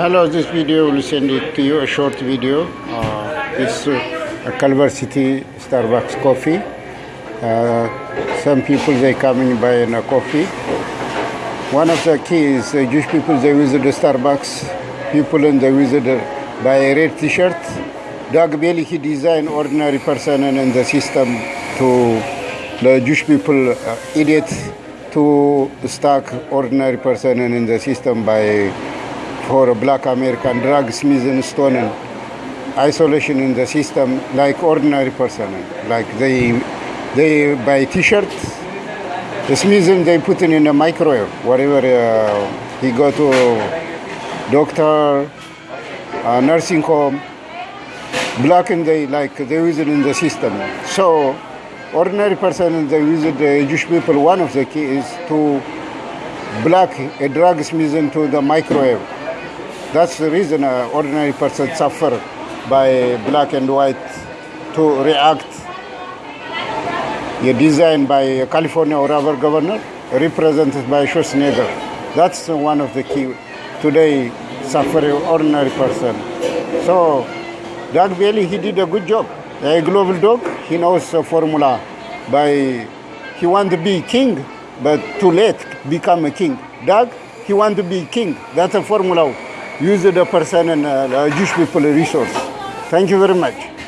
Hello, this video will send it to you, a short video. Uh, it's uh, a Culver City Starbucks coffee. Uh, some people, they come in a coffee. One of the keys, uh, Jewish people, they visit the Starbucks. People and they visit uh, buy a red t-shirt. Doug Bailey, he designed ordinary person and in the system to the Jewish people uh, idiot to stack ordinary person and in the system by for black American drug, Stone, and isolation in the system like ordinary person. Like they they buy t-shirts, the Smith they put it in a microwave. Whatever uh, he go to doctor, uh, nursing home, black and they like they use it in the system. So ordinary person they use it, the Jewish people. One of the key is to black a drug Smith to the microwave. That's the reason an ordinary person suffer by black and white to react. A design by California or other governor, represented by Schwarzenegger. That's one of the key today suffering ordinary person. So Doug Bailey, he did a good job. A global dog, he knows the formula by he want to be king, but too late become a king. Doug, he want to be king. That's a formula use the person and uh, Jewish people resource. Thank you very much.